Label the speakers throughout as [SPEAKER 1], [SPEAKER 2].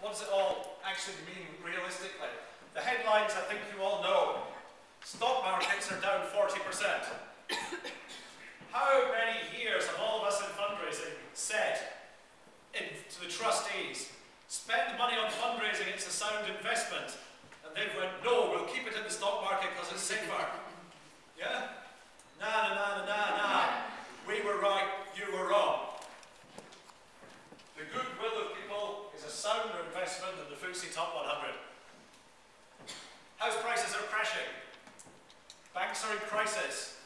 [SPEAKER 1] What does it all actually mean realistically? The headlines I think you all know. Stock markets are down 40%. How many years have all of us in fundraising said in, to the trustees, spend money on fundraising, it's a sound investment, and they've went, no, we'll keep it in the stock market because it's safer. Investment than the FTSE Top 100. House prices are crashing. Banks are in crisis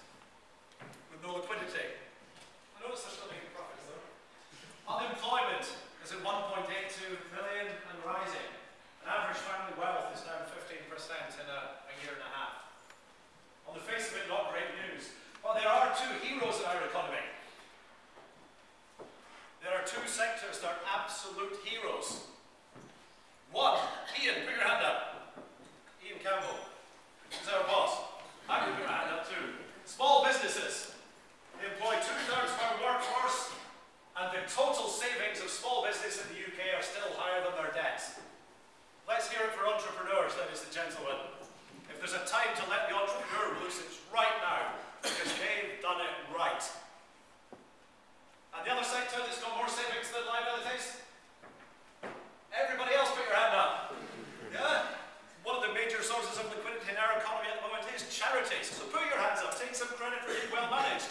[SPEAKER 1] with no liquidity. I notice they're still making profits though. Unemployment is at 1.82 million and rising. And average family wealth is down 15% in a, a year and a half. On the face of it, not great news. But there are two heroes in our economy. There are two sectors that are absolute heroes. One, Ian, put your hand up. Ian Campbell. He's our boss. I put my hand up too. Small businesses. Employ two-thirds of our workforce, and the total savings of small business in the UK are still higher than their debts. Let's hear it for entrepreneurs, ladies and gentlemen. If there's a time to let the entrepreneur loose, it's right now, because they've done it right. And the other sector that's got more savings than liabilities? Everybody else put your hand up. Yeah? One of the major sources of liquidity in our economy at the So put your hands up, take some credit for being well managed.